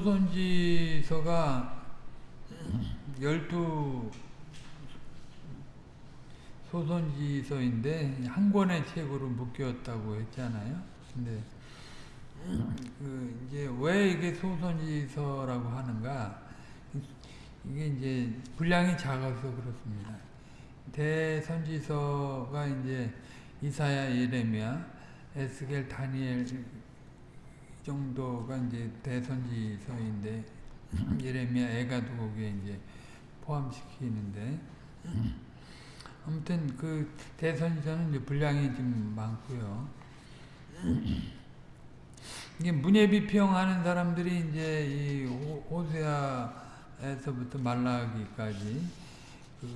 소선지서가 열두 소선지서인데 한 권의 책으로 묶였다고 했잖아요. 근데 그 이제 왜 이게 소선지서라고 하는가? 이게 이제 분량이 작아서 그렇습니다. 대선지서가 이제 이사야, 예레미야, 에스겔, 다니엘 정도가 이제 대선지서인데 예레미야, 에가도 거기에 이제 포함시키는데 아무튼 그 대선지서는 이제 분량이 좀 많고요. 이게 문예 비평하는 사람들이 이제 이 호세아에서부터 말라기까지 그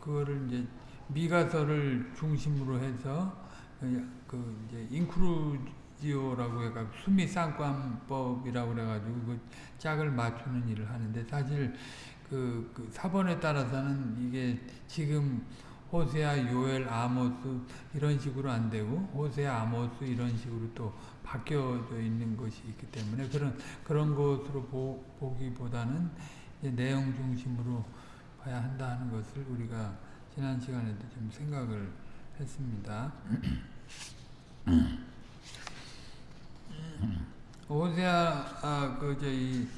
그거를 이제 미가서를 중심으로 해서 그 이제 인크루 지오라고 해가 수미 쌍관법이라고 그래가지고 그 짝을 맞추는 일을 하는데 사실 그, 그 사본에 따라서는 이게 지금 호세아, 요엘, 아모스 이런 식으로 안 되고 호세아, 아모스 이런 식으로 또 바뀌어져 있는 것이 있기 때문에 그런 그런 것으로 보, 보기보다는 내용 중심으로 봐야 한다는 것을 우리가 지난 시간에도 좀 생각을 했습니다. 호세아 아, 그 저희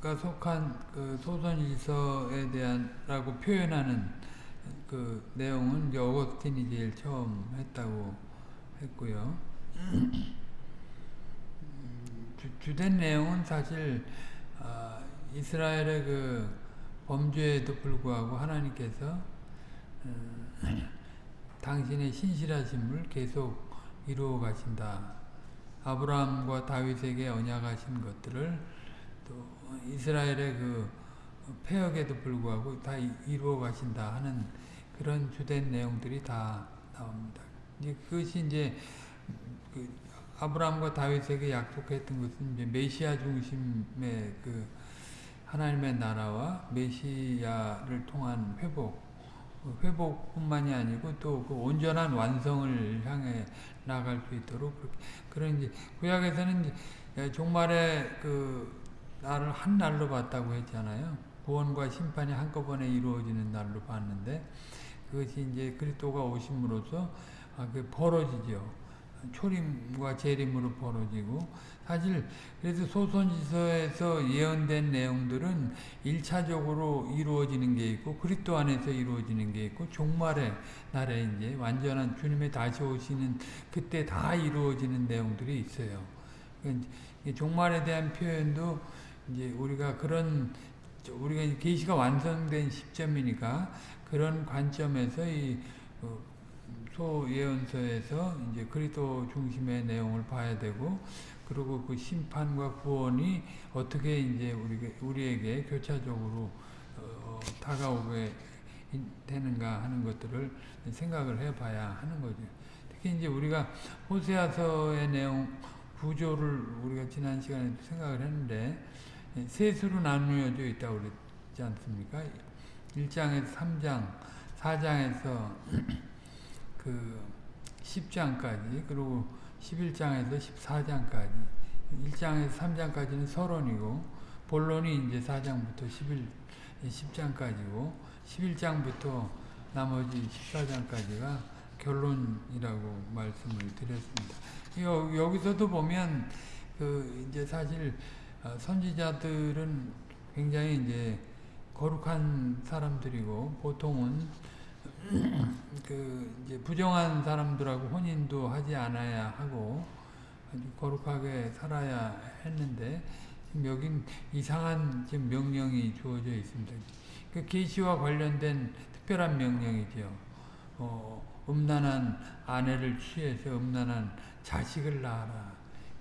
가 속한 그 소선일서에 대한라고 표현하는 그 내용은 이제 어거스틴이 제일 처음 했다고 했고요. 주, 된 내용은 사실 어, 이스라엘의 그 범죄에도 불구하고 하나님께서 어, 당신의 신실하심을 계속 이루어 가신다. 아브라함과 다윗에게 언약하신 것들을 또 이스라엘의 그 폐역에도 불구하고 다 이루어 가신다 하는 그런 주된 내용들이 다 나옵니다. 이제 그것이 이제 그 아브라함과 다윗에게 약속했던 것은 이제 메시아 중심의 그 하나님의 나라와 메시아를 통한 회복, 회복뿐만이 아니고 또 그 온전한 완성을 향해 나갈 수 있도록 그런 이제 구약에서는 이제 종말의 그 나를 한 날로 봤다고 했잖아요. 구원과 심판이 한꺼번에 이루어지는 날로 봤는데 그것이 이제 그리스도가 오심으로써 아, 그 벌어지죠. 초림과 재림으로 벌어지고 사실 그래서 소선지서에서 예언된 내용들은 1차적으로 이루어지는 게 있고 그리스도 안에서 이루어지는 게 있고 종말의 날에 이제 완전한 주님의 다시 오시는 그때 다 이루어지는 내용들이 있어요. 그러니까 종말에 대한 표현도 이제 우리가 그런 우리가 계시가 완성된 시점이니까 그런 관점에서 이 어, 소예언서에서 이제 그리스도 중심의 내용을 봐야 되고 그리고 그 심판과 구원이 어떻게 이제 우리 우리에게 교차적으로 어, 다가오게 되는가 하는 것들을 생각을 해봐야 하는 거죠. 특히 이제 우리가 호세아서의 내용 구조를 우리가 지난 시간에 생각을 했는데 셋으로 나누어져 있다고 그랬지 않습니까? 1장에서 3장, 4장에서 그 10장까지, 그리고 11장에서 14장까지, 1장에서 3장까지는 서론이고, 본론이 이제 4장부터 11, 10장까지고, 11장부터 나머지 14장까지가 결론이라고 말씀을 드렸습니다. 여, 여기서도 보면, 그, 이제 사실, 어, 선지자들은 굉장히 이제 거룩한 사람들이고 보통은 그 이제 부정한 사람들하고 혼인도 하지 않아야 하고 아주 거룩하게 살아야 했는데 지금 여긴 이상한 지금 명령이 주어져 있습니다. 그 계시와 관련된 특별한 명령이죠. 어, 음란한 아내를 취해서 음란한 자식을 낳아라.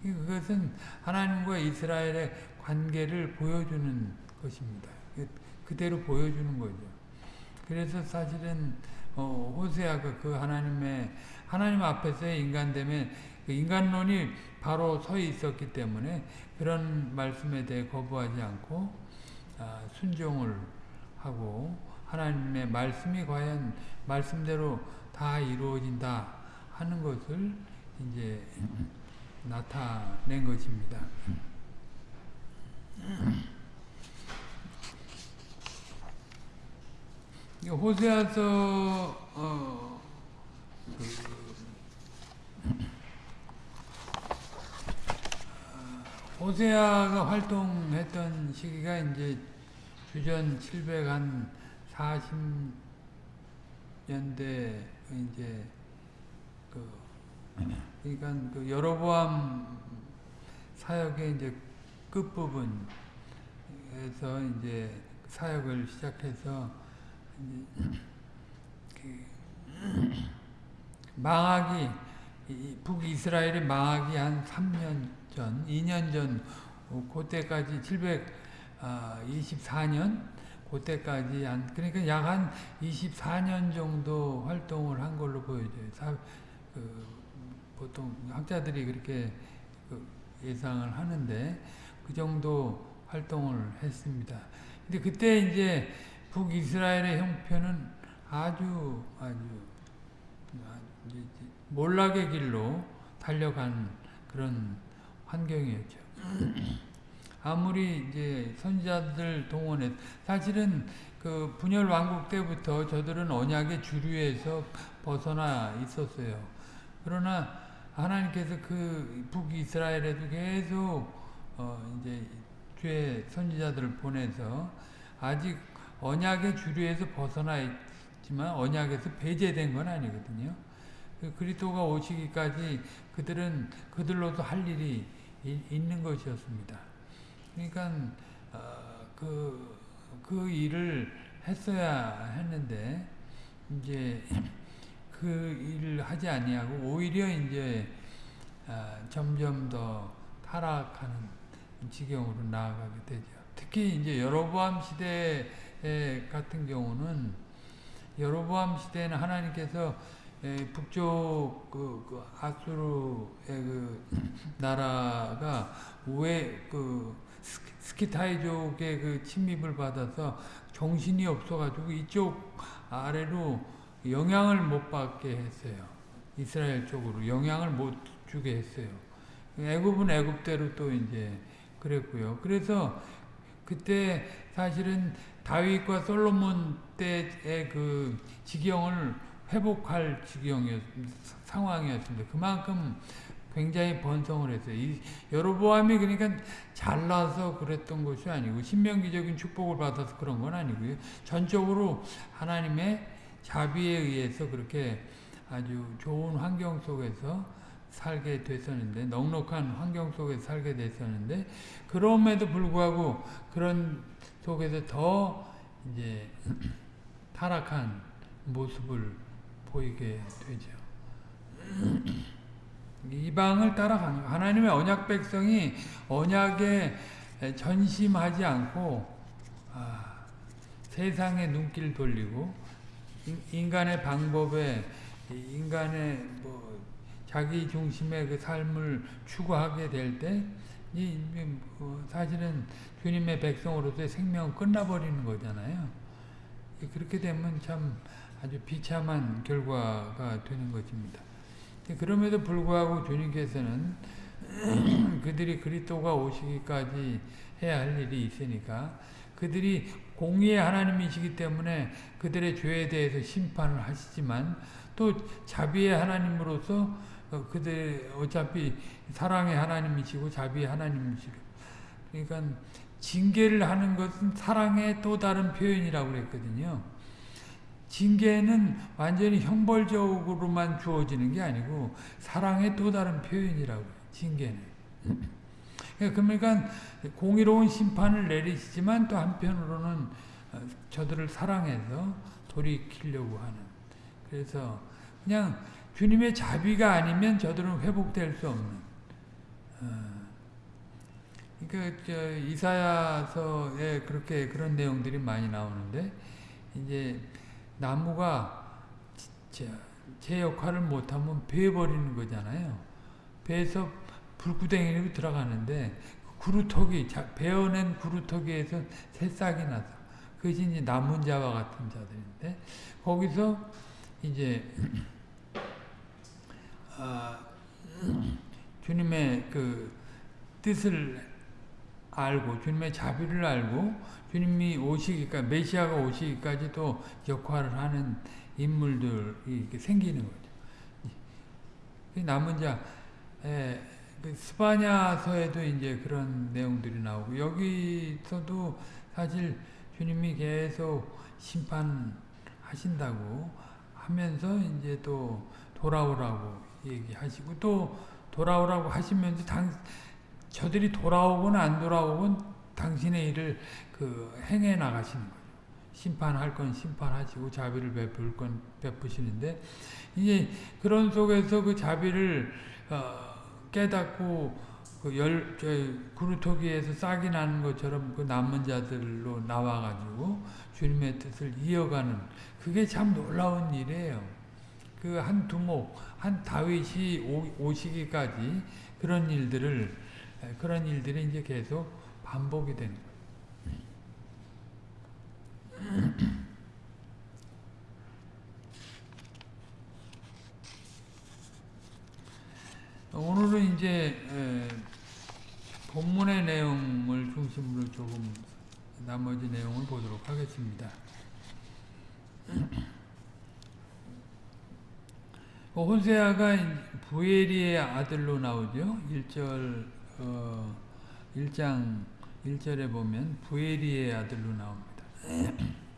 그것은 하나님과 이스라엘의 관계를 보여주는 것입니다. 그, 그대로 보여주는 거죠. 그래서 사실은 어, 호세아가 그 하나님의 하나님 앞에서의 인간됨에 그 인간론이 바로 서 있었기 때문에 그런 말씀에 대해 거부하지 않고 아, 순종을 하고 하나님의 말씀이 과연 말씀대로 다 이루어진다 하는 것을 이제 나타낸 것입니다. 호세아서 어, 그, 어, 호세아가 활동했던 시기가 이제 주전 700한 40년대 이제 그 그러니까 그 여로보암 사역의 이제 끝부분에서 이제 사역을 시작해서 그 망하기 북이스라엘의 망하기 한 3년 전, 2년 전 그때까지 724년 그때까지 한 그러니까 약 한 24년 정도 활동을 한 걸로 보여져요. 사, 그, 보통 학자들이 그렇게 그 예상을 하는데 그 정도 활동을 했습니다. 근데 그때 이제 북이스라엘의 형편은 아주 아주 몰락의 길로 달려간 그런 환경이었죠. 아무리 이제 선지자들 동원해 사실은 그 분열 왕국 때부터 저들은 언약의 주류에서 벗어나 있었어요. 그러나 하나님께서 그 북이스라엘에도 계속 어 이제 주의 선지자들을 보내서 아직 언약의 주류에서 벗어나 있지만 언약에서 배제된 건 아니거든요. 그 그리스도가 오시기까지 그들은 그들로도 할 일이 있는 것이었습니다. 그러니까 어, 그, 그 일을 했어야 했는데 이제 그 일을 하지 아니하고 오히려 이제 어, 점점 더 타락하는 지경으로 나아가게 되죠. 특히 이제 여로보암 시대 같은 경우는 여로보암 시대에는 하나님께서 북쪽 그, 그 아수르의 그 나라가 왜그 스키타이족의 그 침입을 받아서 정신이 없어가지고 이쪽 아래로 영향을 못 받게 했어요. 이스라엘 쪽으로 영향을 못 주게 했어요. 애굽은 애굽대로 또 이제 그랬고요. 그래서 그때 사실은 다윗과 솔로몬 때의 그 지경을 회복할 지경이었 상황이었습니다. 그만큼 굉장히 번성을 했어요. 이 여로보암이 그러니까 잘나서 그랬던 것이 아니고 신명기적인 축복을 받아서 그런 건 아니고요. 전적으로 하나님의 자비에 의해서 그렇게 아주 좋은 환경 속에서 살게 됐었는데 넉넉한 환경 속에서 살게 됐었는데 그럼에도 불구하고 그런 속에서 더 이제 타락한 모습을 보이게 되죠. 이방을 따라가는 하나님의 언약 백성이 언약에 전심하지 않고 아, 세상의 눈길 돌리고 인간의 방법에 인간의 뭐 자기 중심의 그 삶을 추구하게 될 때이뭐 사실은 주님의 백성으로서의 생명은 끝나버리는 거잖아요. 그렇게 되면 참 아주 비참한 결과가 되는 것입니다. 그럼에도 불구하고 주님께서는 그들이 그리스도가 오시기까지 해야 할 일이 있으니까 그들이 공의의 하나님이시기 때문에 그들의 죄에 대해서 심판을 하시지만 또 자비의 하나님으로서 그들 어차피 사랑의 하나님이시고 자비의 하나님이시고 그러니까 징계를 하는 것은 사랑의 또 다른 표현이라고 그랬거든요. 징계는 완전히 형벌적으로만 주어지는 게 아니고 사랑의 또 다른 표현이라고 징계는. 그러니까 공의로운 심판을 내리시지만 또 한편으로는 저들을 사랑해서 돌이키려고 하는. 그래서 그냥 주님의 자비가 아니면 저들은 회복될 수 없는. 그러니까 이사야서에 그렇게 그런 내용들이 많이 나오는데 이제 나무가 제 역할을 못하면 베어버리는 거잖아요. 베서 불구덩이로 들어가는데 구루터기, 베어낸 구루터기에서 새싹이 나서 그것이 이제 남은 자와 같은 자들인데 거기서 이제 아, 주님의 그 뜻을 알고 주님의 자비를 알고 주님이 오시기까지 메시아가 오시기까지도 역할을 하는 인물들이 생기는 거죠. 남은 자 에, 그 스파냐서에도 이제 그런 내용들이 나오고 여기서도 사실 주님이 계속 심판하신다고 하면서 이제 또 돌아오라고 얘기하시고 또 돌아오라고 하시면서 당, 저들이 돌아오건 안 돌아오건 당신의 일을 그 행해 나가시는 거죠. 심판할 건 심판하시고 자비를 베풀 건 베푸시는데 이제 그런 속에서 그 자비를 어, 깨닫고 그 열, 저, 구루토기에서 싹이 나는 것처럼 그 남은 자들로 나와가지고 주님의 뜻을 이어가는 그게 참 놀라운 일이에요. 그 한 두목, 한 다윗이 오, 시기까지 그런 일들을 그런 일들이 이제 계속 반복이 되는 거예요. 오늘은 이제 본문의 내용을 중심으로 조금 나머지 내용을 보도록 하겠습니다. 호세아가 부에리의 아들로 나오죠. 1절 어, 1장 1절에 보면 부에리의 아들로 나옵니다.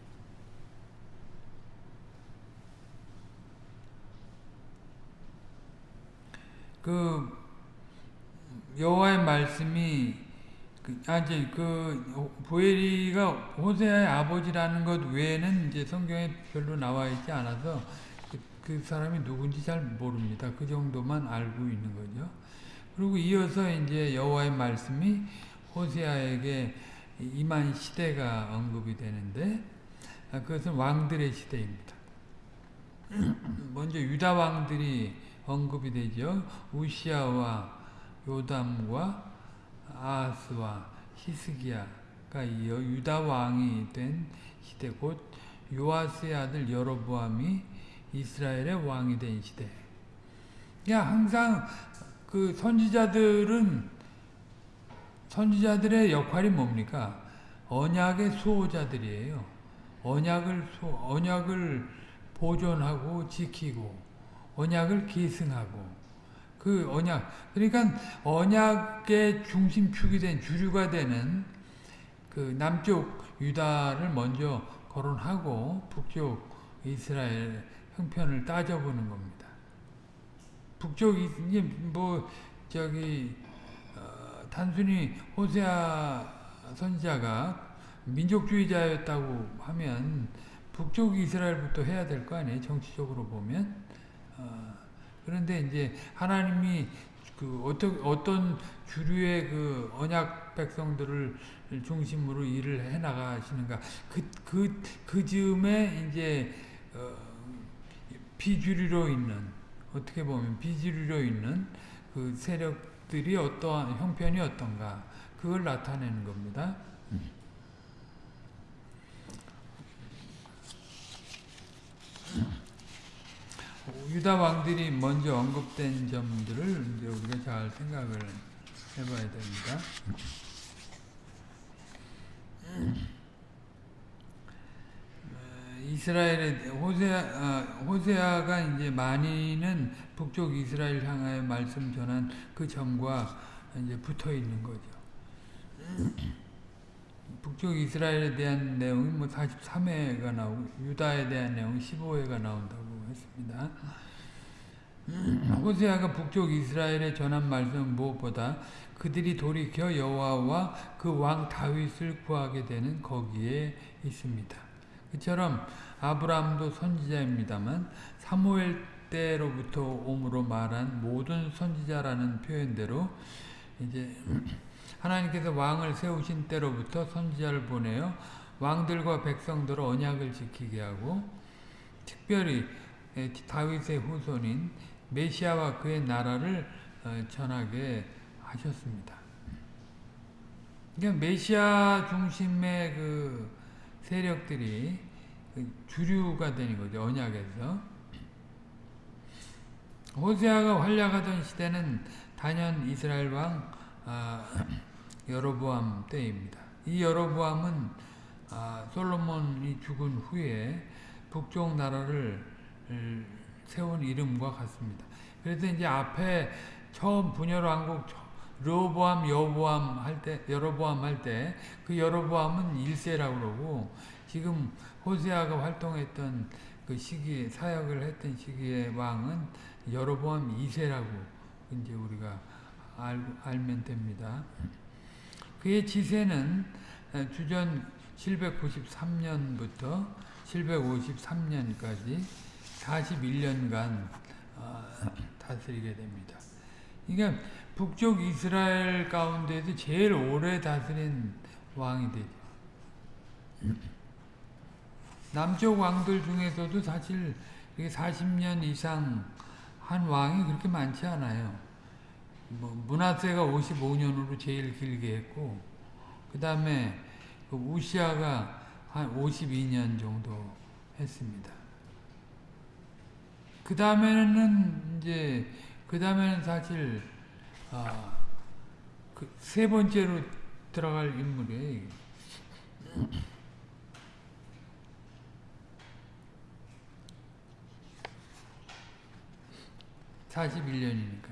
그 여호와의 말씀이 그, 아직 그 부에리가 호세아의 아버지라는 것 외에는 이제 성경에 별로 나와 있지 않아서 그, 그 사람이 누군지 잘 모릅니다. 그 정도만 알고 있는 거죠. 그리고 이어서 이제 여호와의 말씀이 호세아에게 임한 시대가 언급이 되는데 아, 그것은 왕들의 시대입니다. 먼저 유다 왕들이 언급이 되죠. 우시아와 요담과 아하스와 히스기야가 이어 유다 왕이 된 시대 곧 요아스의 아들 여로보암이 이스라엘의 왕이 된 시대. 야 항상 그 선지자들은 선지자들의 역할이 뭡니까? 언약의 수호자들이에요. 언약을 수, 언약을 보존하고 지키고 언약을 계승하고 그 언약 그러니까 언약의 중심축이 된 주류가 되는 그 남쪽 유다를 먼저 거론하고 북쪽 이스라엘 형편을 따져보는 겁니다. 북쪽이 이제 뭐 저기 어, 단순히 호세아 선지자가 민족주의자였다고 하면 북쪽 이스라엘부터 해야 될 거 아니에요? 정치적으로 보면. 어, 그런데 이제 하나님이 그 어떤 어떤 주류의 그 언약 백성들을 중심으로 일을 해 나가시는가. 그그 그 즈음에 이제 어, 비주류로 있는 어떻게 보면 비주류로 있는 그 세력들이 어떠한 형편이 어떤가 그걸 나타내는 겁니다. 유다 왕들이 먼저 언급된 점들을 이제 우리가 잘 생각을 해봐야 됩니다. 이스라엘의 호세아, 아, 호세아가 이제 많이는 북쪽 이스라엘 향하여 말씀 전한 그 점과 이제 붙어 있는 거죠. 북쪽 이스라엘에 대한 내용이 뭐 43회가 나오고 유다에 대한 내용 15회가 나온다고 했습니다. 호세아가 북쪽 이스라엘에 전한 말씀은 무엇보다 그들이 돌이켜 여호와와 그 왕 다윗을 구하게 되는 거기에 있습니다. 그처럼 아브라함도 선지자입니다만 사무엘 때로부터 옴으로 말한 모든 선지자라는 표현대로 이제 하나님께서 왕을 세우신 때로부터 선지자를 보내어 왕들과 백성들을 언약을 지키게 하고 특별히 다윗의 후손인 메시아와 그의 나라를 어, 전하게 하셨습니다. 그러니까 메시아 중심의 그 세력들이 그 주류가 되는 거죠. 언약에서. 호세아가 활약하던 시대는 단연 이스라엘 왕 아, 여로보암 때입니다. 이 여로보암은 아, 솔로몬이 죽은 후에 북쪽 나라를 세운 이름과 같습니다. 그래서 이제 앞에 처음 분열 왕국 르보암 여보암 할 때 여로보암 할 때 그 여로보암은 1세라고 그러고 지금 호세아가 활동했던 그 시기 사역을 했던 시기의 왕은 여로보암 2세라고 이제 우리가 알, 알면 됩니다. 그의 지세는 주전 793년부터 753년까지 41년간 어, 다스리게 됩니다. 그러니까 북쪽 이스라엘 가운데서 제일 오래 다스린 왕이 되죠. 남쪽 왕들 중에서도 사실 40년 이상 한 왕이 그렇게 많지 않아요. 뭐 문하세가 55년으로 제일 길게 했고 그 다음에 그 우시아가 한 52년 정도 했습니다. 그 다음에는 이제 그 다음에는 사실 아, 그 세 번째로 들어갈 인물이에요. 41년이니까.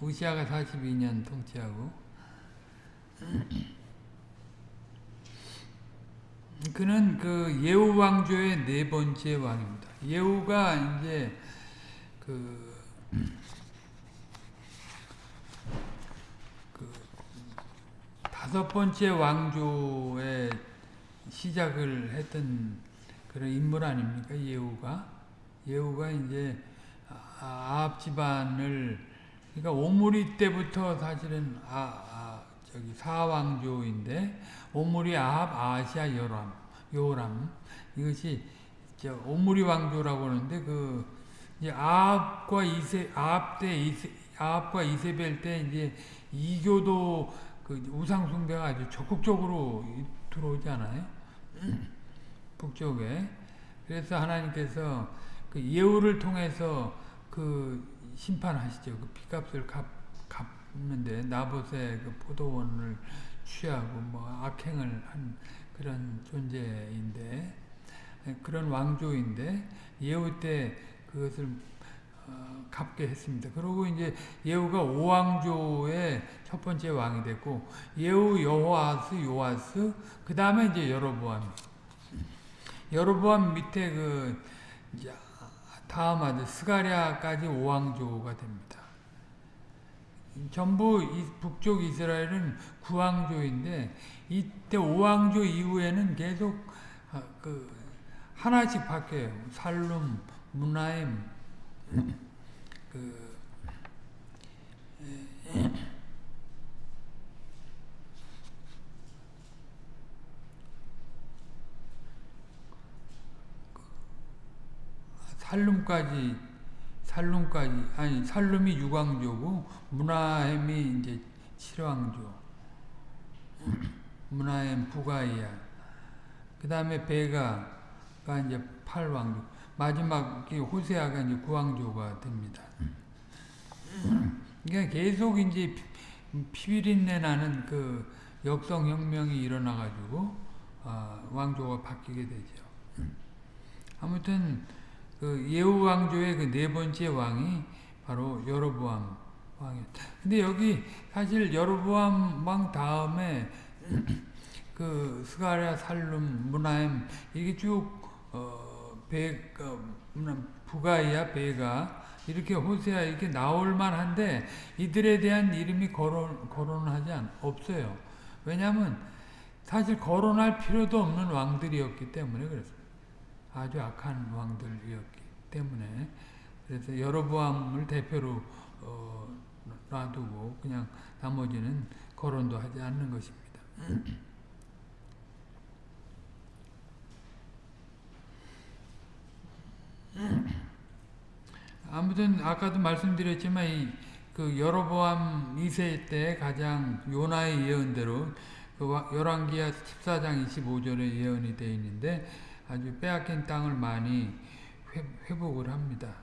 우시아가 42년 통치하고 그는 그 예후 왕조의 네 번째 왕입니다. 예후가 이제 그, 그 다섯 번째 왕조의 시작을 했던 그런 인물 아닙니까? 예후가 예후가 이제 아합 집안을 그러니까 오므리 때부터 사실은 아, 아 저기 사왕조인데 오므리 아합 아시아 요람 요람 이것이 저 오므리 왕조라고 하는데 그 이제 아합과 이세 아합 때 이세 아합과 이세벨 때 이제 이교도 그 우상 숭배가 아주 적극적으로 들어오지 않아요? 북쪽에 그래서 하나님께서 그 예우를 통해서 그 심판하시죠. 그 피값을 갚, 갚는데 나봇의 그 포도원을 취하고 뭐 악행을 한 그런 존재인데 그런 왕조인데 예우 때 그것을 어, 갚게 했습니다. 그리고 이제 예후가 오왕조의 첫 번째 왕이 됐고 예후 여호아스 요아스 그 다음에 이제 여로보암 여로보암 밑에 그 다음 아들 스가랴까지 오왕조가 됩니다. 전부 북쪽 이스라엘은 구왕조인데 이때 오왕조 이후에는 계속 아, 그 하나씩 바뀌어요. 살룸, 문하임, 그 살룸까지 살룸까지 아니 살룸이 유광조고 문하햄이 이제 칠왕조. 문하햄 부가이야 그 다음에 베가가 이제 팔왕조 마지막 호세아가 이제 구왕조가 됩니다. 그러니까 계속 이제 피비린내 나는 그 역성혁명이 일어나가지고 어, 왕조가 바뀌게 되죠. 아무튼 그 예후 왕조의 그 네 번째 왕이 바로 여로보암 왕이었다. 근데 여기 사실 여로보암 왕 다음에 그 스가랴, 살룸, 문하임 이게 쭉 어, 배, 어, 부가이야, 베가 이렇게 호세아 이렇게 나올 만한데 이들에 대한 이름이 거론 거론하지 않, 없어요. 왜냐하면 사실 거론할 필요도 없는 왕들이었기 때문에 그랬어요. 아주 악한 왕들이었기 때문에 그래서 여로보암을 대표로 어, 놔두고 그냥 나머지는 거론도 하지 않는 것입니다. 아무튼 아까도 말씀드렸지만 이 그 여로보암 2세 때 가장 요나의 예언대로 그 열왕기하 14장 25절에 예언이 되어 있는데 아주 빼앗긴 땅을 많이 회, 복을 합니다.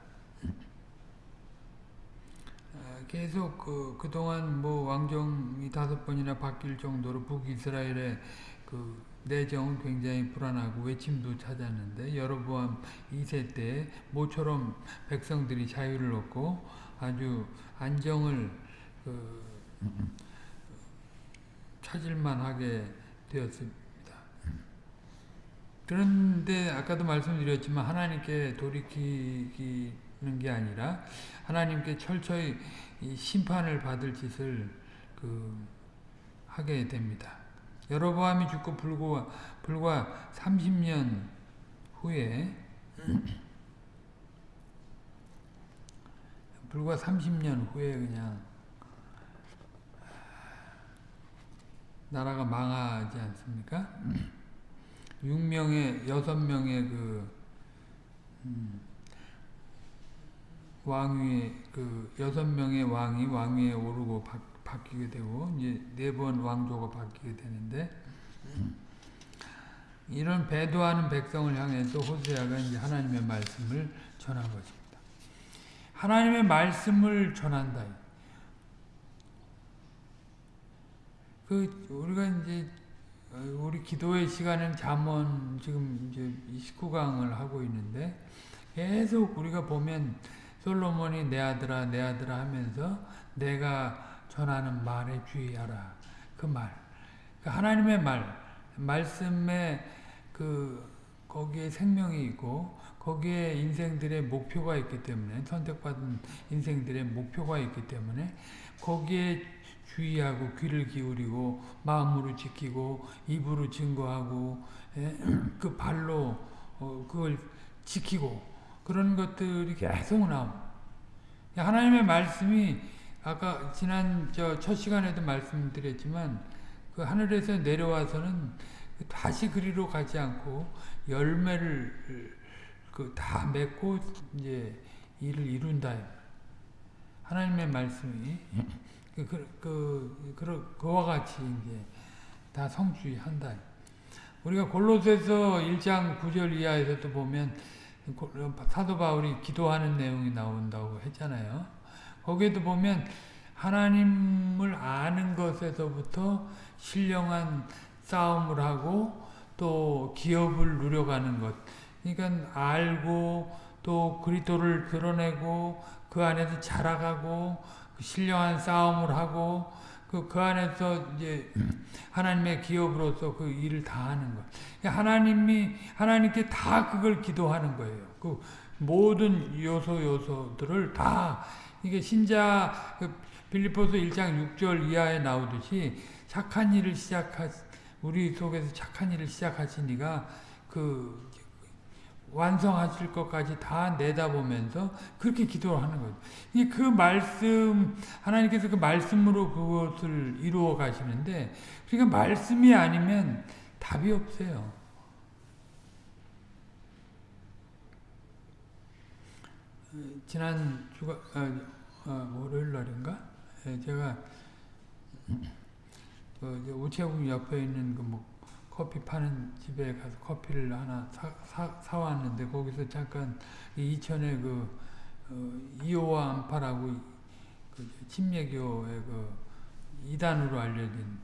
아, 계속 그, 그동안 뭐 왕정이 다섯 번이나 바뀔 정도로 북이스라엘의 그 내정은 굉장히 불안하고 외침도 찾았는데 여로보암 2세 때 모처럼 백성들이 자유를 얻고 아주 안정을 그 찾을만 하게 되었습니다. 그런데 아까도 말씀드렸지만 하나님께 돌이키는 게 아니라 하나님께 철저히 심판을 받을 짓을 그 하게 됩니다. 여로보암이 죽고 불과 불과 30년 후에 불과 30년 후에 그냥 나라가 망하지 않습니까? 6명의 6명의 그 음, 왕위에 그 여섯 명의 왕이 왕위에 오르고 바, 바뀌게 되고 이제 네 번 왕조가 바뀌게 되는데 이런 배도하는 백성을 향해서 호세아가 이제 하나님의 말씀을 전한 것입니다. 하나님의 말씀을 전한다. 그 우리가 이제 우리 기도의 시간은 잠언 지금 이제 29강을 하고 있는데 계속 우리가 보면 솔로몬이 내 아들아 내 아들아 하면서 내가 전하는 말에 주의하라 그 말. 그 하나님의 말 말씀에 그 거기에 생명이 있고 거기에 인생들의 목표가 있기 때문에 선택받은 인생들의 목표가 있기 때문에 거기에 주의하고 귀를 기울이고 마음으로 지키고 입으로 증거하고 예? 그 발로 어, 그걸 지키고 그런 것들이 계속 나옵니다. 하나님의 말씀이 아까 지난 저 첫 시간에도 말씀드렸지만 그 하늘에서 내려와서는 다시 그리로 가지 않고 열매를 그 다 맺고 이제 일을 이룬다. 하나님의 말씀이 그, 그, 그, 그와 같이 이제 다 성취한다. 우리가 골로새서 1장 9절 이하에서도 보면 사도 바울이 기도하는 내용이 나온다고 했잖아요. 거기에도 보면 하나님을 아는 것에서부터 신령한 싸움을 하고 또 기업을 누려가는 것. 그러니까 알고 또 그리스도를 드러내고 그 안에서 자라가고 신령한 싸움을 하고 그, 그 안에서 이제 하나님의 기업으로서 그 일을 다 하는 거. 하나님이, 하나님께 다 그걸 기도하는 거예요. 그 모든 요소 요소들을 다, 이게 신자, 그 빌리포스 1장 6절 이하에 나오듯이 착한 일을 시작하, 우리 속에서 착한 일을 시작하시니가 그 완성하실 것까지 다 내다보면서 그렇게 기도를 하는 거죠. 그 말씀, 하나님께서 그 말씀으로 그것을 이루어 가시는데, 그러니까 말씀이 아니면 답이 없어요. 지난 주가, 어, 어, 월요일 날인가? 예, 제가, 그 우체국 옆에 있는 그 뭐 커피 파는 집에 가서 커피를 하나 사, 사, 사왔는데 거기서 잠깐 이천의 그 어, 이호와 안파라고 그 침례교의 그 이단으로 알려진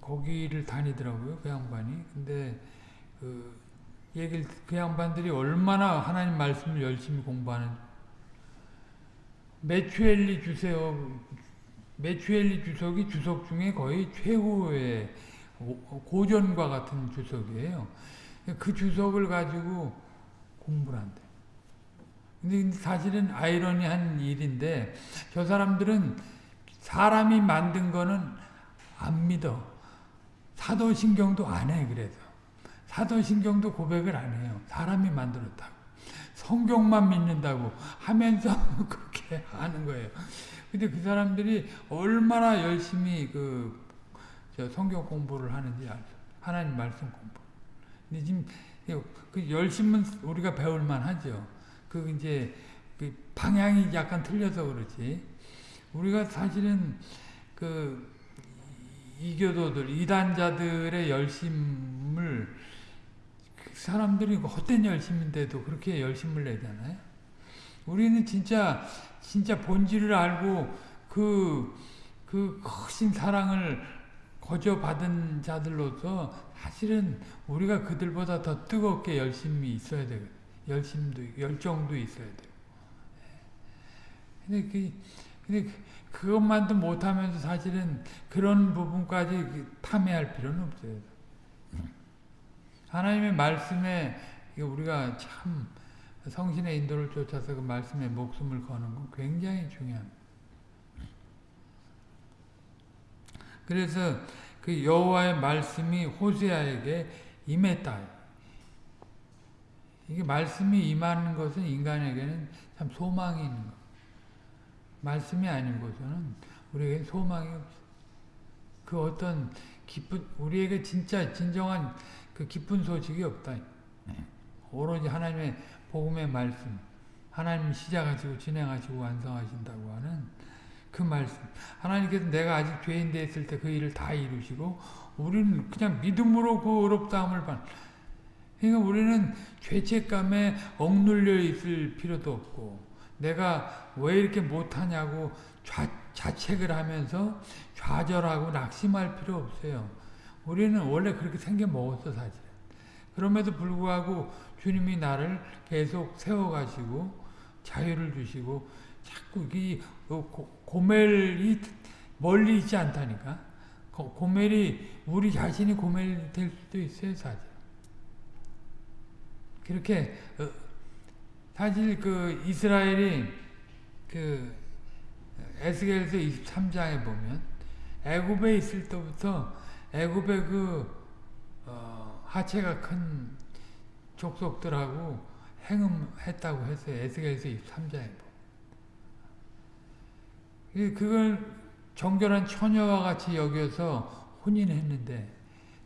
거기를 다니더라고요 그 양반이 근데 그 얘기를 그 양반들이 얼마나 하나님 말씀을 열심히 공부하는 메추엘리 주세요 메추엘리 주석이 주석 중에 거의 최고의 고전과 같은 주석이에요. 그 주석을 가지고 공부를 한대. 근데 사실은 아이러니한 일인데 저 사람들은 사람이 만든 거는 안 믿어. 사도신경도 안 해, 그래서. 사도신경도 고백을 안 해요. 사람이 만들었다고. 성경만 믿는다고 하면서 그렇게 하는 거예요. 근데 그 사람들이 얼마나 열심히 그 성경 공부를 하는지 알죠. 하나님 말씀 공부. 근데 지금 그 열심은 우리가 배울만 하죠. 그 이제 그 방향이 약간 틀려서 그렇지. 우리가 사실은 그 이교도들, 이단자들의 열심을 그 사람들이 헛된 열심인데도 그렇게 열심을 내잖아요. 우리는 진짜 진짜 본질을 알고 그, 그 크신 사랑을 거저 받은 자들로서 사실은 우리가 그들보다 더 뜨겁게 열심히 있어야 돼요. 열심도, 열정도 있어야 돼요. 근데 그, 근데 그것만도 못하면서 사실은 그런 부분까지 그 탐해할 필요는 없어요. 하나님의 말씀에 우리가 참 성신의 인도를 쫓아서 그 말씀에 목숨을 거는 건 굉장히 중요합니다. 그래서 그 여호와의 말씀이 호세아에게 임했다. 이게 말씀이 임하는 것은 인간에게는 참 소망이 있는 것. 말씀이 아닌 곳에는 우리에게 소망이 없어. 그 어떤 기쁜 우리에게 진짜 진정한 그 기쁜 소식이 없다. 오로지 하나님의 복음의 말씀, 하나님 시작하시고 진행하시고 완성하신다고 하는 그 말씀. 하나님께서 내가 아직 죄인 되었을 때 그 일을 다 이루시고 우리는 그냥 믿음으로 그 어렵다함을 받. 그러니까 우리는 죄책감에 억눌려 있을 필요도 없고 내가 왜 이렇게 못하냐고 좌, 자책을 하면서 좌절하고 낙심할 필요 없어요. 우리는 원래 그렇게 생겨 먹었어 사실. 그럼에도 불구하고 주님이 나를 계속 세워가시고 자유를 주시고 자꾸 이 고멜이 멀리 있지 않다니까. 고멜이 우리 자신이 고멜이 될 수도 있어요 사실. 그렇게 어, 사실 그 이스라엘이 그 에스겔서 23장에 보면 애굽에 있을 때부터 애굽의 그 어, 하체가 큰 족속들하고 행음했다고 했어요. 에스겔서 23장에 보면. 그걸 정결한 처녀와 같이 여겨서 혼인했는데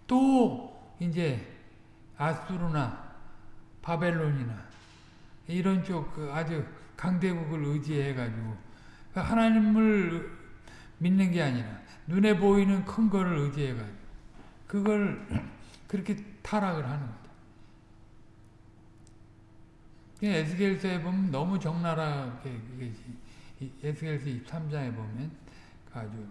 또 이제 아수르나 바벨론이나 이런 쪽그 아주 강대국을 의지해가지고 그러니까 하나님을 믿는 게 아니라 눈에 보이는 큰 거를 의지해가지고 그걸 그렇게 타락을 하는 거죠. 에스겔서에 보면 너무 적나라하게 에스겔서 23장에 보면 아주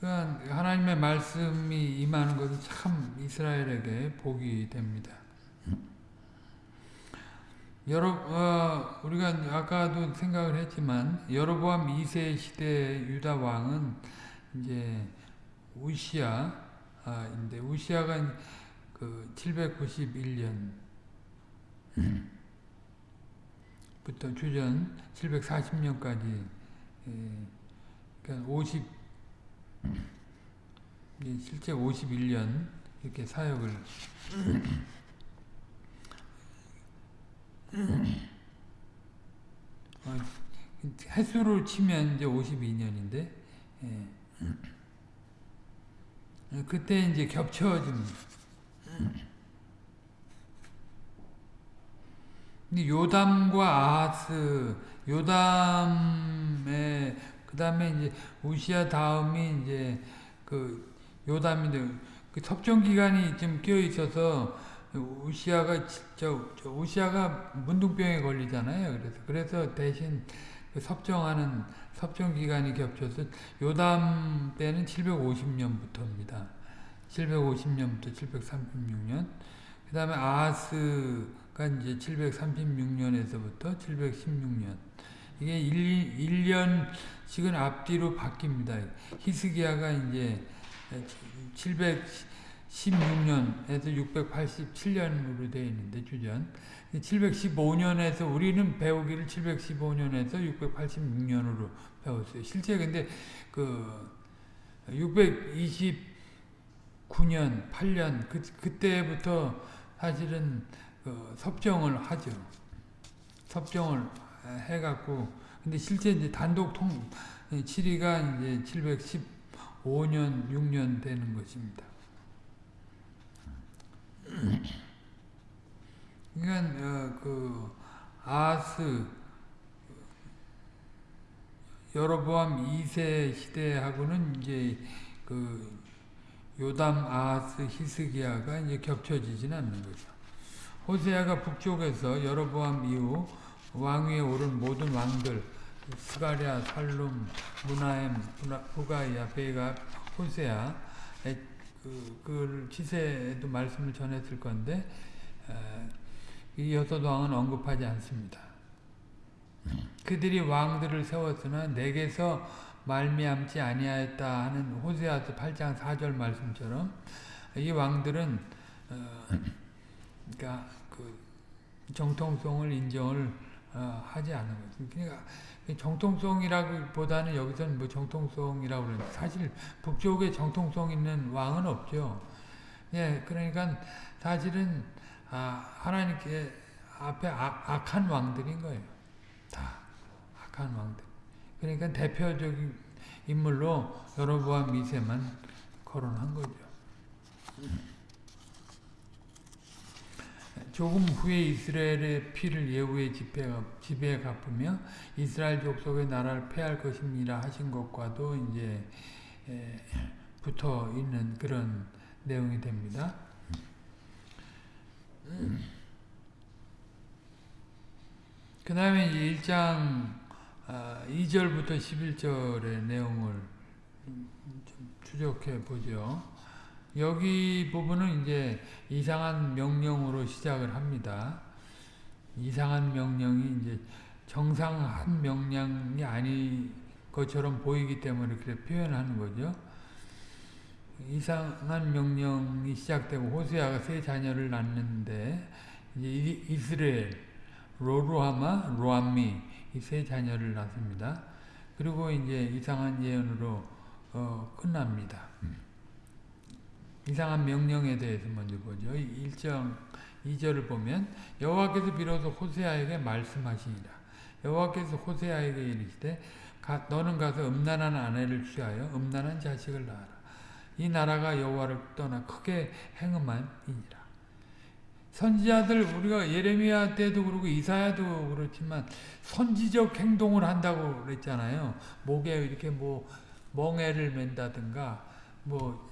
그러니까 하나님의 말씀이 임하는 것은 참 이스라엘에게 복이 됩니다. 여러 어, 우리가 아까도 생각을 했지만 여로보암 2세 시대 유다 왕은 이제 우시아인데 아, 우시아가 그 791년 부터 주전 740년까지 그러니까 50 실제 51년 이렇게 사역을 어, 횟수로 치면 이제 52년인데 예. 그때 이제 겹쳐집니다. 요담과 아하스, 요담의 그 다음에 이제 우시아 다음이 이제 그 요담인데 그 섭정 기간이 좀 끼어 있어서 우시아가 저, 저 우시아가 문둥병에 걸리잖아요. 그래서 그래서 대신 그 섭정하는 섭정 기간이 겹쳐서 요담 때는 750년부터입니다. 750년부터 736년. 그 다음에 아하스가 이제 736년에서부터 716년. 이게 1, 1년씩은 앞뒤로 바뀝니다. 히스기야가 이제 716년 에서 687년으로 되어 있는데 주전 715년에서 우리는 배우기를 715년에서 686년으로 배웠어요. 실제 근데 그 629년, 8년 그 그때부터 사실은 그 섭정을 하죠. 섭정을 해갖고 근데 실제 이제 단독 통 7위가 이제 715년 6년 되는 것입니다. 그러니까 어, 그 아스 여로보암 2세 시대하고는 이제 그 요담, 아하스, 히스기야가 이제 겹쳐지진 않는 거죠. 호세아가 북쪽에서 여로보암 이후 왕위에 오른 모든 왕들 스가랴, 살룸, 무나엠, 부가이야, 베가, 호세아 그, 그 치세에도 말씀을 전했을 건데 이 여섯 왕은 언급하지 않습니다. 그들이 왕들을 세웠으나 내게서 말미암지 아니하였다 하는 호세아서 8장 4절 말씀처럼 이 왕들은 어, 그러니까 그 정통성을 인정을 어, 하지 않은 거죠. 그러니까 정통성이라기보다는 여기서는 뭐 정통성이라고 그러는데 사실 북쪽에 정통성 있는 왕은 없죠. 예, 그러니까 사실은 아, 하나님께 앞에 악, 악한 왕들인 거예요. 다 악한 왕들. 그러니까 대표적인 인물로 여로보암 미세만 거론한 거죠. 조금 후에 이스라엘의 피를 예후의 지배에 갚으며 이스라엘 족속의 나라를 패할 것입니다 하신 것과도 이제 붙어 있는 그런 내용이 됩니다. 그 다음에 이제 1장 2절부터 아, 11절의 내용을 좀 추적해 보죠. 여기 부분은 이제 이상한 명령으로 시작을 합니다. 이상한 명령이 이제 정상한 명령이 아닌 것처럼 보이기 때문에 그렇게 표현하는 거죠. 이상한 명령이 시작되고 호세아가 세 자녀를 낳는데 이제 이스라엘, 로루하마, 로암미 이 세 자녀를 낳습니다. 그리고 이제 이상한 예언으로 어, 끝납니다. 이상한 명령에 대해서 먼저 보죠. 1장 2절을 보면 여호와께서 비로소 호세아에게 말씀하시니라. 여호와께서 호세아에게 이르시되 너는 가서 음란한 아내를 취하여 음란한 자식을 낳아라. 이 나라가 여호와를 떠나 크게 행음한이니라. 선지자들 우리가 예레미야 때도 그러고 이사야도 그렇지만 선지적 행동을 한다고 그랬잖아요. 목에 이렇게 뭐 멍에를 맨다든가 뭐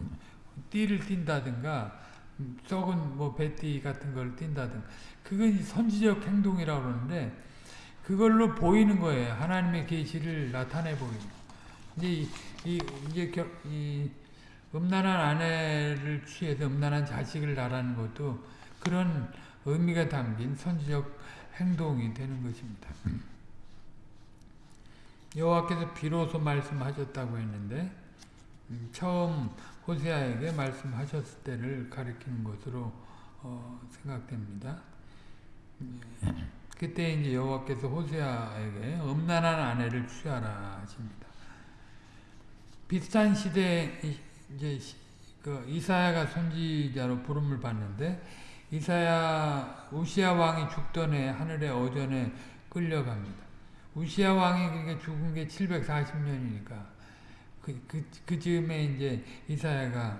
띠를 띈다든가 썩은 뭐 배띠 같은 걸 띈다든가 그건 선지적 행동이라고 그러는데 그걸로 보이는 거예요. 하나님의 계시를 나타내 보이는 이제 이, 이 이제 겨, 이 음란한 아내를 취해서 음란한 자식을 낳라는 것도 그런 의미가 담긴 선지적 행동이 되는 것입니다. 여호와께서 비로소 말씀하셨다고 했는데 음, 처음 호세아에게 말씀하셨을 때를 가리키는 것으로 어, 생각됩니다. 예. 그때 이제 여호와께서 호세아에게 음란한 아내를 취하라 하십니다. 비슷한 시대에 이제 그 이사야가 선지자로 부름을 받는데 이사야 우시아 왕이 죽던 해 하늘의 어전에 끌려갑니다. 우시아 왕이 그러니까 죽은 게 740년이니까 그, 그, 그 즈음에 이제 이사야가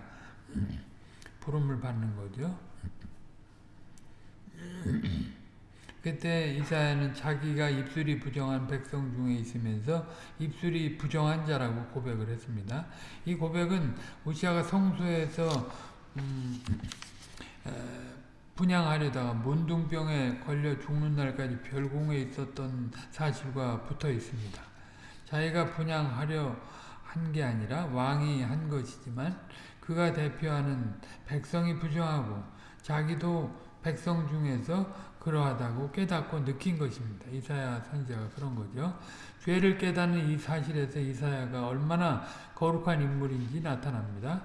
부름을 받는 거죠. 그때 이사야는 자기가 입술이 부정한 백성 중에 있으면서 입술이 부정한 자라고 고백을 했습니다. 이 고백은 우시아가 성소에서 음, 분양하려다가 문둥병에 걸려 죽는 날까지 별궁에 있었던 사실과 붙어 있습니다. 자기가 분양하려 한 게 아니라 왕이 한 것이지만 그가 대표하는 백성이 부정하고 자기도 백성 중에서 그러하다고 깨닫고 느낀 것입니다. 이사야 선지자가 그런 거죠. 죄를 깨닫는 이 사실에서 이사야가 얼마나 거룩한 인물인지 나타납니다.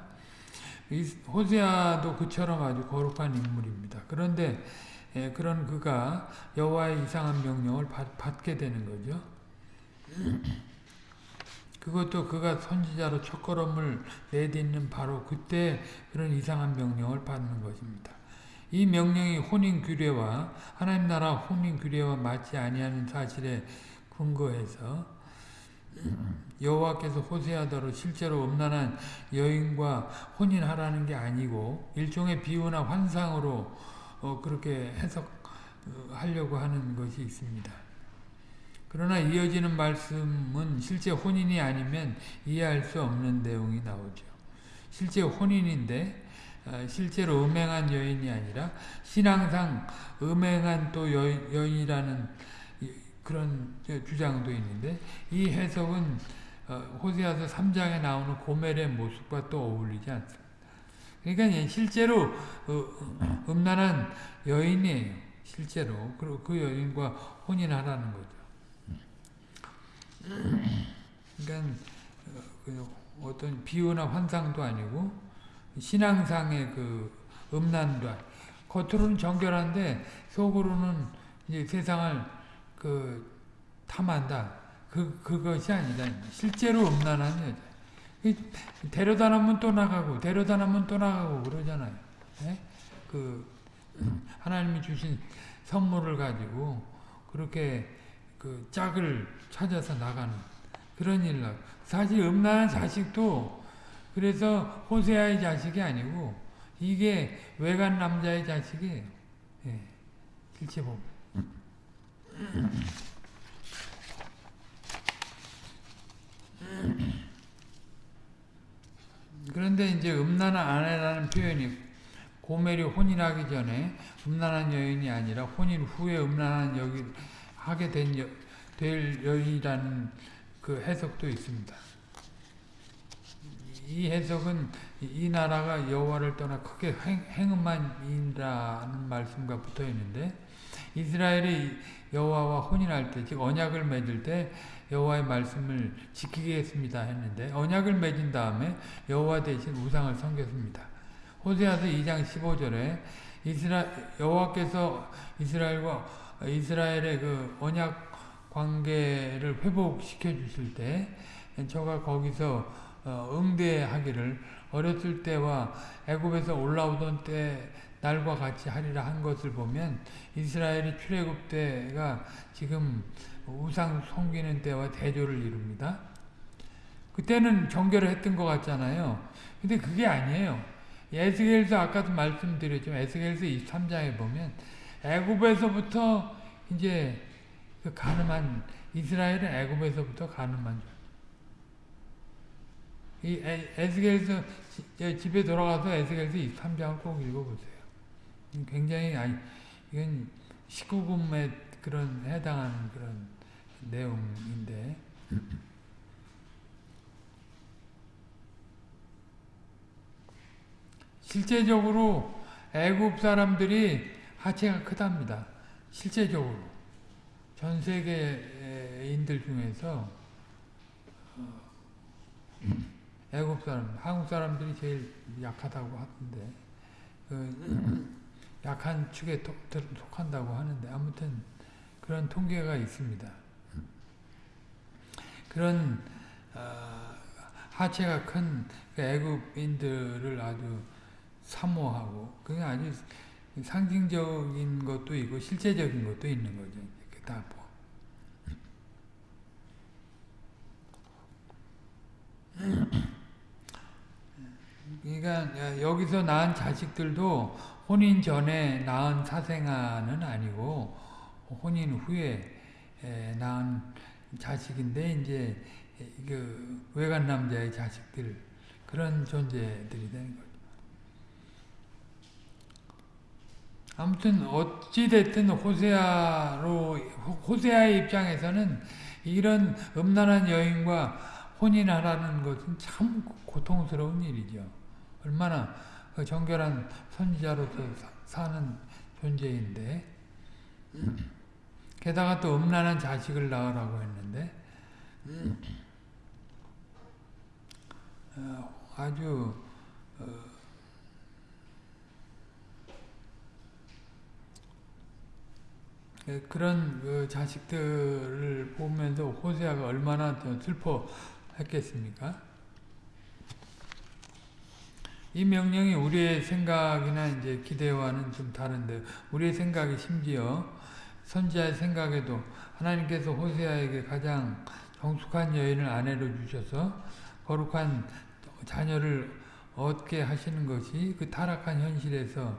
호세아도 그처럼 아주 거룩한 인물입니다. 그런데 예, 그런 그가 여호와의 이상한 명령을 받게 되는 거죠. 그것도 그가 선지자로 첫걸음을 내딛는 바로 그때 그런 이상한 명령을 받는 것입니다. 이 명령이 혼인 규례와 하나님 나라 혼인 규례와 맞지 아니하는 사실에 근거해서 여호와께서 호세아더로 실제로 음란한 여인과 혼인하라는 게 아니고 일종의 비유나 환상으로 어 그렇게 해석하려고 하는 것이 있습니다. 그러나 이어지는 말씀은 실제 혼인이 아니면 이해할 수 없는 내용이 나오죠. 실제 혼인인데 어, 실제로 음행한 여인이 아니라 신앙상 음행한 또 여, 여인이라는 그런 주장도 있는데 이 해석은 어, 호세아서 3장에 나오는 고멜의 모습과 또 어울리지 않습니다. 그러니까 실제로 어, 음란한 여인이에요. 실제로 그 여인과 혼인하라는 거죠. 그러니까 그 어떤 비유나 환상도 아니고 신앙상의 그 음란도 겉으로는 정결한데 속으로는 이제 세상을 그 탐한다. 그 그것이 아니다. 실제로 음란한 여자. 데려다 놓으면 또 나가고 데려다 놓으면 또 나가고 그러잖아요. 네? 그 하나님이 주신 선물을 가지고 그렇게 그 짝을 찾아서 나가는 그런 일로 사실 음란한 자식도 그래서 호세아의 자식이 아니고 이게 외간 남자의 자식이에요. 예, 실제 보면. 그런데 이제 음란한 아내라는 표현이 고멜이 혼인하기 전에 음란한 여인이 아니라 혼인 후에 음란한 여기 하게 된 여, 될 여인이라는 그 해석도 있습니다. 이 해석은 이 나라가 여호와를 떠나 크게 행음한이라는 말씀과 붙어 있는데 이스라엘이 여호와와 혼인할 때, 즉 언약을 맺을 때 여호와의 말씀을 지키겠습니다 했는데 언약을 맺은 다음에 여호와 대신 우상을 섬겼습니다. 호세아서 2장 15절에 이스라 여호와께서 이스라엘과 이스라엘의 그 언약 관계를 회복시켜 주실 때 저가 거기서 어, 응대하기를 어렸을 때와 애굽에서 올라오던 때 날과 같이 하리라 한 것을 보면 이스라엘이 출애굽 때가 지금 우상 섬기는 때와 대조를 이룹니다. 그때는 정결을 했던 것 같잖아요. 근데 그게 아니에요. 에스겔서 아까도 말씀드렸지만 에스겔서 23장에 보면 애굽에서부터 이제 그 가늠한 이스라엘은 애굽에서부터 가늠한 이 에스겔서 집에 돌아가서 에스겔서 23장을 꼭 읽어보세요. 굉장히 아니 이건 19금에 그런 해당하는 그런 내용인데 실제적으로 애굽 사람들이 하체가 크답니다. 실제적으로 전 세계인들 중에서 어, 애굽 사람, 한국 사람들이 제일 약하다고 하던데 그 약한 축에 속한다고 하는데 아무튼 그런 통계가 있습니다. 그런 어, 하체가 큰그 애굽인들을 아주 사모하고 그게 아주 상징적인 것도 있고 실제적인 것도 있는 거죠. 다 뭐. 그러니까 여기서 낳은 자식들도 혼인 전에 낳은 사생아는 아니고 혼인 후에 낳은 자식인데 이제 그 외간 남자의 자식들 그런 존재들이 되는 거죠. 아무튼 어찌 됐든 호세아로 호세아의 입장에서는 이런 음란한 여인과 혼인하라는 것은 참 고통스러운 일이죠. 얼마나 그 정결한 선지자로서 사는 존재인데 게다가 또 음란한 자식을 낳으라고 했는데 어, 아주 어, 그런 그 자식들을 보면서 호세아가 얼마나 슬퍼했겠습니까? 이 명령이 우리의 생각이나 이제 기대와는 좀 다른데 우리의 생각이 심지어 선지자의 생각에도 하나님께서 호세아에게 가장 정숙한 여인을 아내로 주셔서 거룩한 자녀를 얻게 하시는 것이 그 타락한 현실에서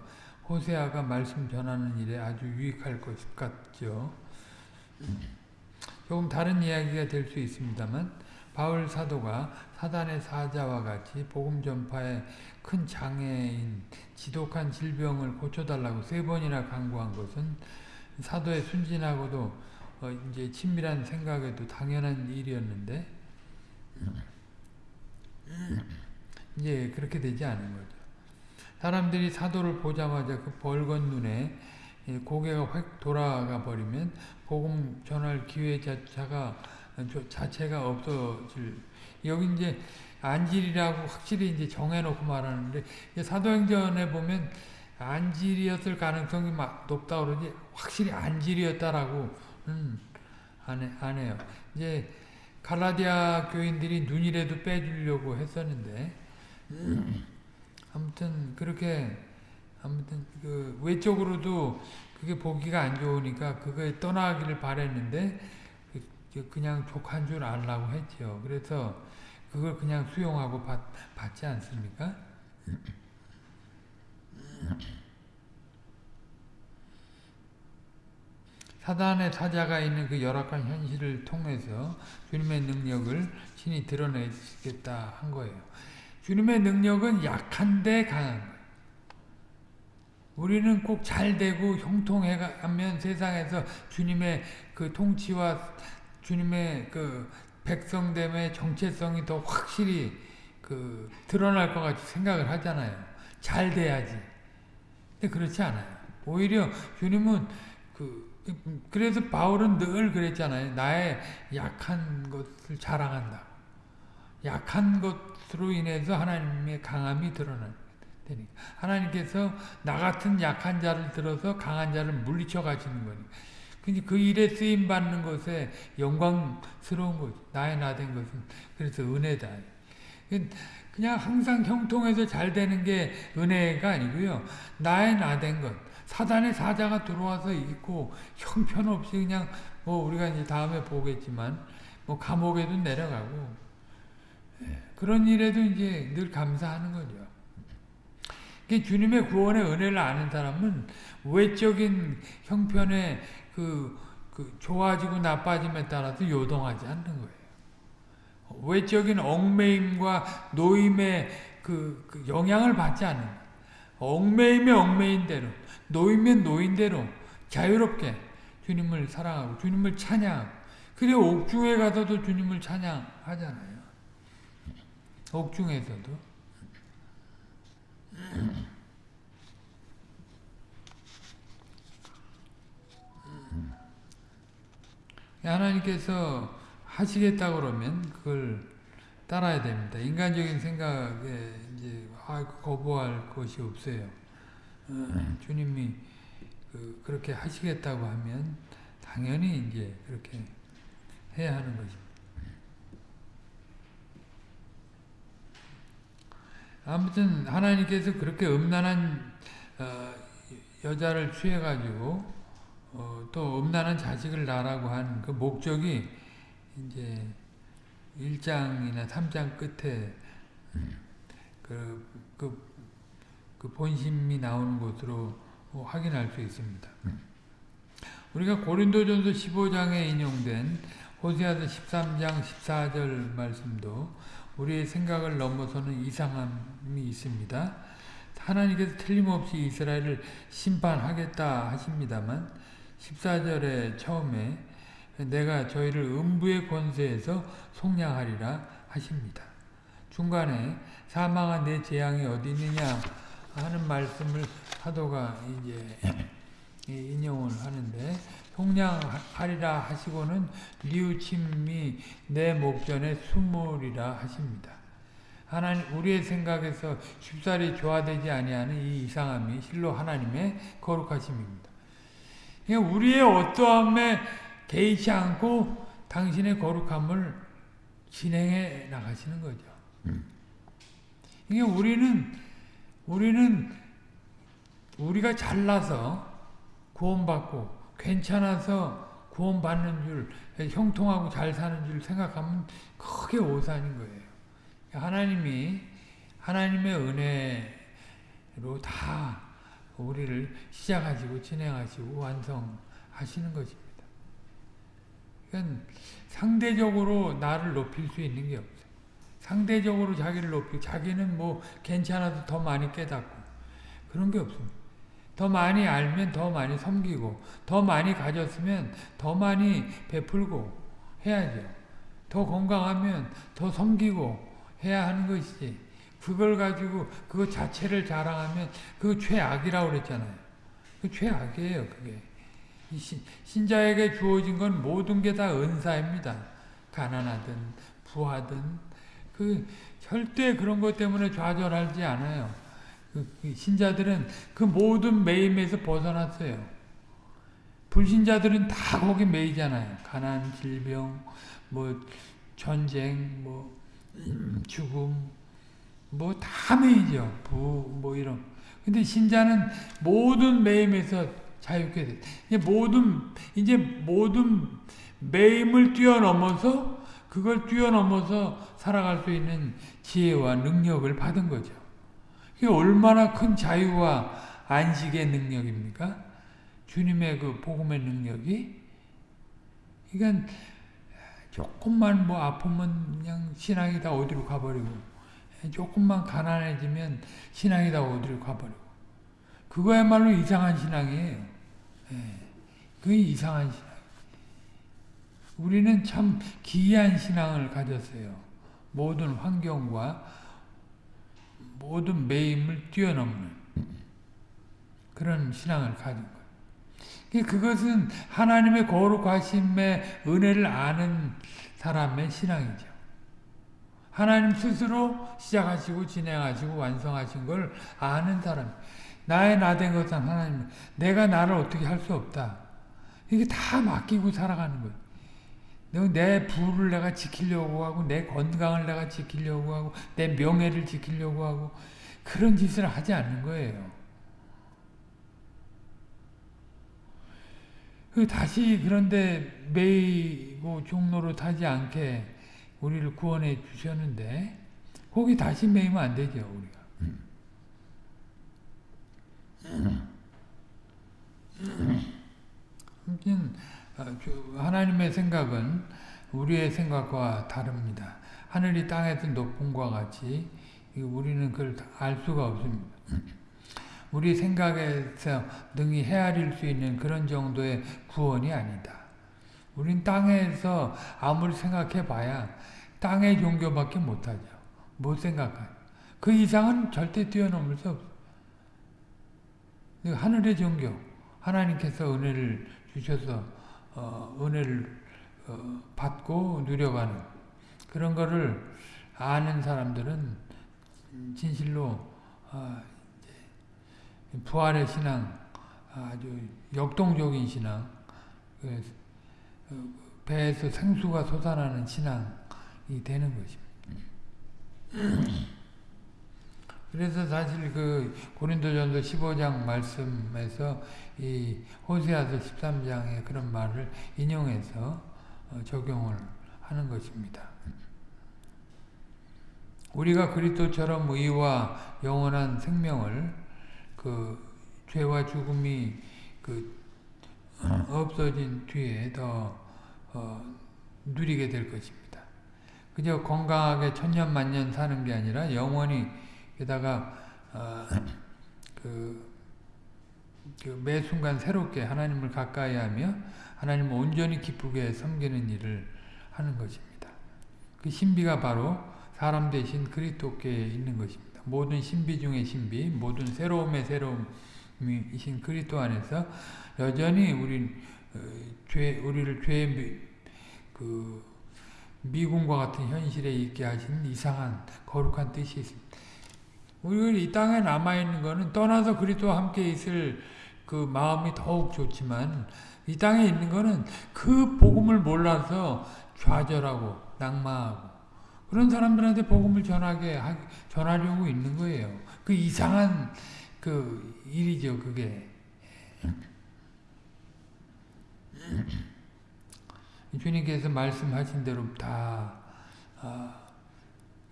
호세아가 말씀 전하는 일에 아주 유익할 것 같죠. 조금 다른 이야기가 될 수 있습니다만 바울 사도가 사단의 사자와 같이 복음 전파에 큰 장애인 지독한 질병을 고쳐달라고 세 번이나 강구한 것은 사도의 순진하고도 어 이제 친밀한 생각에도 당연한 일이었는데 이제 그렇게 되지 않은 거죠. 사람들이 사도를 보자마자 그 벌건 눈에 고개가 확 돌아가 버리면 복음 전할 기회 자체가 자체가 없어질 여기 이제 안질이라고 확실히 이제 정해놓고 말하는데 사도행전에 보면 안질이었을 가능성이 막 높다 그러지 확실히 안질이었다라고 음, 안, 해, 안 해요. 이제 갈라디아 교인들이 눈이라도 빼주려고 했었는데 아무튼 그렇게 아무튼 그 외적으로도 그게 보기가 안 좋으니까 그거에 떠나기를 바랬는데 그냥 족한 줄 알라고 했죠. 그래서 그걸 그냥 수용하고 받, 받지 않습니까? 사단의 사자가 있는 그 열악한 현실을 통해서 주님의 능력을 신이 드러내겠다 한 거예요. 주님의 능력은 약한데 강한. 우리는 꼭 잘 되고 형통해가면 세상에서 주님의 그 통치와 주님의 그 백성됨의 정체성이 더 확실히 그 드러날 것 같이 생각을 하잖아요. 잘 돼야지. 근데 그렇지 않아요. 오히려 주님은 그 그래서 바울은 늘 그랬잖아요. 나의 약한 것을 자랑한다. 약한 것 으로 인해서 하나님의 강함이 드러나니까. 하나님께서 나 같은 약한 자를 들어서 강한 자를 물리쳐 가시는 거니까. 그 일에 쓰임 받는 것에 영광스러운 거지. 나의 나 된 것은 그래서 은혜다. 그냥 항상 형통해서 잘 되는 게 은혜가 아니고요. 나의 나 된 것. 사단의 사자가 들어와서 있고 형편없이 그냥 뭐 우리가 이제 다음에 보겠지만 뭐 감옥에도 내려가고 예, 그런 일에도 이제 늘 감사하는 거죠. 주님의 구원의 은혜를 아는 사람은 외적인 형편의 그, 그 좋아지고 나빠짐에 따라서 요동하지 않는 거예요. 외적인 얽매임과 노임의 그, 그 영향을 받지 않는 얽매임의 얽매인 대로 노이면 노인대로 자유롭게 주님을 사랑하고 주님을 찬양하고 옥중에 가서도 주님을 찬양하잖아요. 옥중에서도 하나님께서 하시겠다 그러면 그걸 따라야 됩니다. 인간적인 생각에 이제 아, 거부할 것이 없어요. 어, 주님이 그, 그렇게 하시겠다고 하면 당연히 이제 그렇게 해야 하는 것입니다. 아무튼 하나님께서 그렇게 음란한 어, 여자를 취해가지고 어, 또 음란한 자식을 낳으라고 한 그 목적이 이제 1장이나 3장 끝에 그, 그, 그 본심이 나오는 것으로 확인할 수 있습니다. 우리가 고린도전서 15장에 인용된 호세아서 13장 14절 말씀도 우리의 생각을 넘어서는 이상함이 있습니다. 하나님께서 틀림없이 이스라엘을 심판하겠다 하십니다만 14절에 처음에 내가 저희를 음부의 권세에서 속량하리라 하십니다. 중간에 사망한 내 재앙이 어디 있느냐 하는 말씀을 사도가 이제 인용을 하는데 속량하리라 하시고는 리우침이 내 목전에 숨으리라 하십니다. 하나님 우리의 생각에서 쉽사리 조화되지 아니하는 이 이상함이 실로 하나님의 거룩하심입니다. 그러니까 우리의 어떠함에 개의치 않고 당신의 거룩함을 진행해 나가시는 거죠. 그러니까 우리는 우리는 우리가 잘나서 구원받고 괜찮아서 구원받는 줄 형통하고 잘 사는 줄 생각하면 크게 오산인 거예요. 하나님이 하나님의 은혜로 다 우리를 시작하시고 진행하시고 완성하시는 것입니다. 그러니까 상대적으로 나를 높일 수 있는 게 없어요. 상대적으로 자기를 높이고 자기는 뭐 괜찮아도 더 많이 깨닫고 그런 게 없습니다. 더 많이 알면 더 많이 섬기고 더 많이 가졌으면 더 많이 베풀고 해야죠. 더 건강하면 더 섬기고 해야 하는 것이지. 그걸 가지고 그거 자체를 자랑하면 그거 최악이라고 그랬잖아요. 그 최악이에요, 그게. 신, 신자에게 주어진 건 모든 게 다 은사입니다. 가난하든 부하든 그 절대 그런 것 때문에 좌절하지 않아요. 그, 그 신자들은 그 모든 매임에서 벗어났어요. 불신자들은 다 거기 매이잖아요. 가난, 질병, 뭐 전쟁, 뭐 죽음, 뭐 다 매이죠. 부, 뭐 이런. 근데 신자는 모든 매임에서 자유케 돼. 이제 모든 이제 모든 매임을 뛰어넘어서 그걸 뛰어넘어서 살아갈 수 있는 지혜와 능력을 받은 거죠. 이게 얼마나 큰 자유와 안식의 능력입니까? 주님의 그 복음의 능력이. 그러니까 조금만 뭐 아프면 그냥 신앙이 다 어디로 가버리고 조금만 가난해지면 신앙이 다 어디로 가버리고 그거야말로 이상한 신앙이에요. 예, 그게 이상한 신앙. 우리는 참 기이한 신앙을 가졌어요. 모든 환경과 모든 매임을 뛰어넘는 그런 신앙을 가진 거예요. 그것은 하나님의 거룩하심의 은혜를 아는 사람의 신앙이죠. 하나님 스스로 시작하시고 진행하시고 완성하신 걸 아는 사람. 나의 나 된 것은 하나님. 내가 나를 어떻게 할 수 없다. 이게 다 맡기고 살아가는 거예요. 내 부를 내가 지키려고 하고 내 건강을 내가 지키려고 하고 내 명예를 지키려고 하고 그런 짓을 하지 않는 거예요. 그 다시 그런데 매이고 종로로 타지 않게 우리를 구원해 주셨는데 거기 다시 매이면 안 되죠 우리가. 아무튼 하나님의 생각은 우리의 생각과 다릅니다. 하늘이 땅에서 높음과 같이 우리는 그걸 알 수가 없습니다. 우리 생각에서 능히 헤아릴 수 있는 그런 정도의 구원이 아니다. 우린 땅에서 아무리 생각해 봐야 땅의 종교밖에 못하죠. 못 생각하죠. 그 이상은 절대 뛰어넘을 수 없어요. 하늘의 종교, 하나님께서 은혜를 주셔서 어, 은혜를 어, 받고 누려가는 그런 거를 아는 사람들은 진실로 어, 부활의 신앙, 아주 역동적인 신앙, 그, 어, 배에서 생수가 솟아나는 신앙이 되는 것입니다. 그래서 사실 그 고린도전서 15장 말씀에서 이 호세아서 13장의 그런 말을 인용해서 어, 적용을 하는 것입니다. 우리가 그리스도처럼 의와 영원한 생명을 그 죄와 죽음이 그 없어진 뒤에 더 어, 누리게 될 것입니다. 그저 건강하게 천년만년 사는 게 아니라 영원히 게다가 어, 그, 그 매 순간 새롭게 하나님을 가까이 하며 하나님을 온전히 기쁘게 섬기는 일을 하는 것입니다. 그 신비가 바로 사람 대신 그리스도께 있는 것입니다. 모든 신비 중의 신비, 모든 새로움의 새로움이신 그리스도 안에서 여전히 우리 어, 죄 우리를 죄의 그 미궁과 같은 현실에 있게 하신 이상한 거룩한 뜻이 있습니다. 우리가 이 땅에 남아있는 것은 떠나서 그리스도와 함께 있을 그 마음이 더욱 좋지만 이 땅에 있는 것은 그 복음을 몰라서 좌절하고 낙마하고 그런 사람들한테 복음을 전하게 전하려고 있는 거예요. 그 이상한 그 일이죠, 그게. 주님께서 말씀하신 대로 다 아,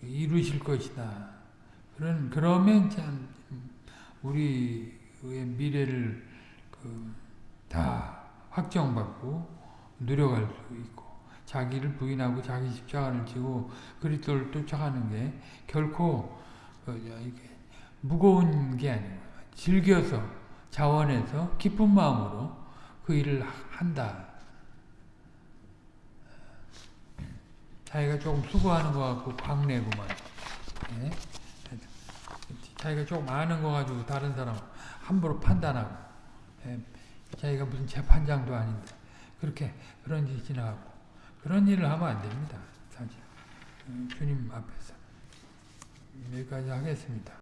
이루실 것이다. 그런 그러면 참 우리의 미래를 그 다 확정받고 누려갈 수 있고 자기를 부인하고 자기 십자가를 지고 그리스도를 쫓아가는 게 결코 어, 이게 무거운 게 아니고 즐겨서 자원해서 기쁜 마음으로 그 일을 한다. 자기가 조금 수고하는 것 같고 광내고만. 예? 자기가 조금 아는 거 가지고 다른 사람 함부로 판단하고 예? 자기가 무슨 재판장도 아닌데 그렇게 그런 짓이 지나가고 그런 일을 하면 안 됩니다. 사실 음, 주님 앞에서 여기까지 하겠습니다.